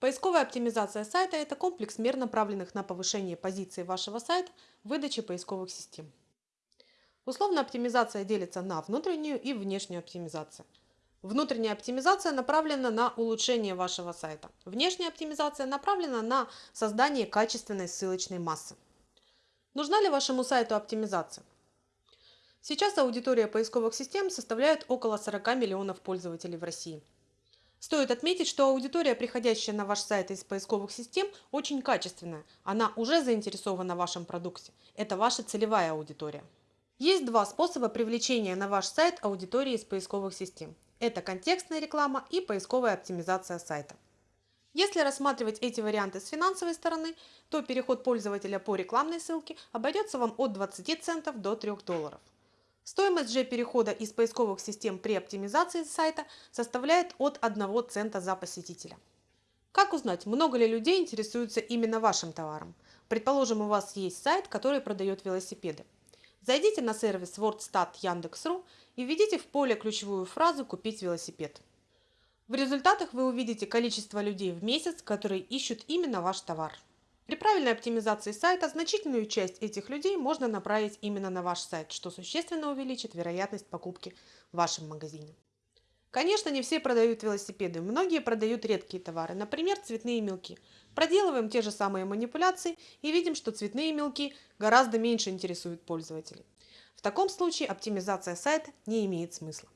Поисковая оптимизация сайта – это комплекс мер, направленных на повышение позиции вашего сайта в выдаче поисковых систем. Условно оптимизация делится на внутреннюю и внешнюю оптимизацию. Внутренняя оптимизация направлена на улучшение вашего сайта. Внешняя оптимизация направлена на создание качественной ссылочной массы. Нужна ли вашему сайту оптимизация? Сейчас аудитория поисковых систем составляет около 40 миллионов пользователей в России. Стоит отметить, что аудитория, приходящая на ваш сайт из поисковых систем, очень качественная. Она уже заинтересована в вашем продукте. Это ваша целевая аудитория. Есть два способа привлечения на ваш сайт аудитории из поисковых систем. Это контекстная реклама и поисковая оптимизация сайта. Если рассматривать эти варианты с финансовой стороны, то переход пользователя по рекламной ссылке обойдется вам от 20 центов до 3 долларов. Стоимость же перехода из поисковых систем при оптимизации сайта составляет от 1 цента за посетителя. Как узнать, много ли людей интересуются именно вашим товаром? Предположим, у вас есть сайт, который продает велосипеды. Зайдите на сервис WordStat Яндекс.ру и введите в поле ключевую фразу «Купить велосипед». В результатах вы увидите количество людей в месяц, которые ищут именно ваш товар. При правильной оптимизации сайта значительную часть этих людей можно направить именно на ваш сайт, что существенно увеличит вероятность покупки в вашем магазине. Конечно, не все продают велосипеды, многие продают редкие товары, например, цветные мелки. Проделываем те же самые манипуляции и видим, что цветные мелки гораздо меньше интересуют пользователей. В таком случае оптимизация сайта не имеет смысла.